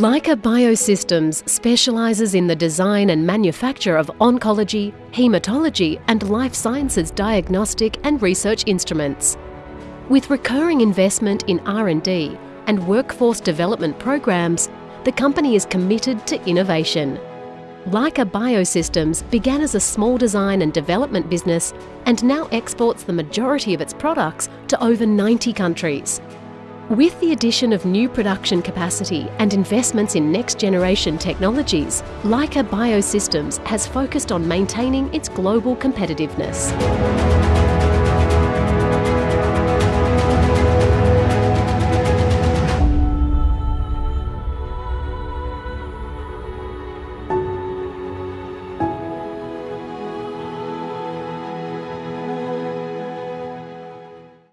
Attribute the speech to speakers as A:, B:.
A: Leica Biosystems specialises in the design and manufacture of oncology, haematology and life sciences diagnostic and research instruments. With recurring investment in R&D and workforce development programs, the company is committed to innovation. Leica Biosystems began as a small design and development business and now exports the majority of its products to over 90 countries. With the addition of new production capacity and investments in next generation technologies, Leica Biosystems has focused on maintaining its global competitiveness.